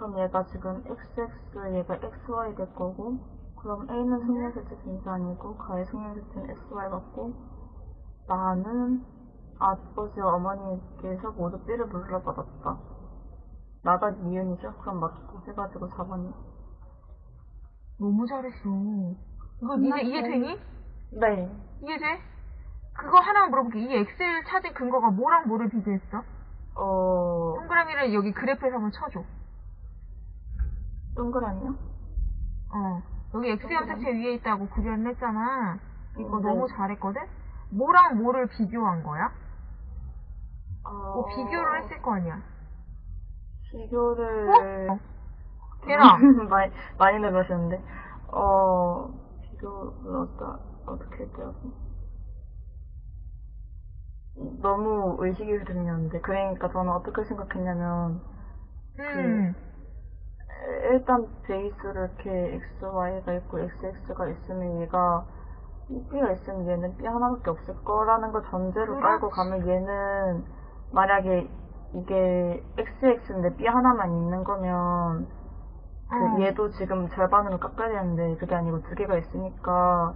그럼 얘가 지금 XX, 얘가 XY 될 거고, 그럼 A는 승률세트 분산이고, 가의 승률세트는 XY 같고, 나는 아버지와 어머니께서 모두 B를 물려받았다. 나가 니은이죠? 그럼 맞고 해가지고 4번이. 너무 잘했어. 이거 이제 이해 되니? 네. 이해 돼? 그거 하나만 물어볼게. 이 엑셀 찾은 근거가 뭐랑 뭐를 비교했어? 어, 동그라미를 여기 그래프에서 한번 쳐줘. 동그라미요? 어. 여기 X 염색체 위에 있다고 구별을 했잖아. 이거 네. 너무 잘했거든? 뭐랑 뭐를 비교한 거야? 어, 뭐 비교를 했을 거 아니야. 비교를. 어? 걔랑. 많이, 많이 늘으셨는데. 어, 비교를 어떠, 어떻게 했더라고. 너무 의식이 들렸는데. 그러니까 저는 어떻게 생각했냐면, 음. 일단 베이스를 이렇게 XY가 있고 XX가 있으면 얘가 B가 있으면 얘는 B 하나밖에 없을 거라는 걸 전제로 깔고. 가면 얘는 만약에 이게 XX인데 B 하나만 있는 거면 그 어. 얘도 지금 절반으로 깎아야 되는데 그게 아니고 두 개가 있으니까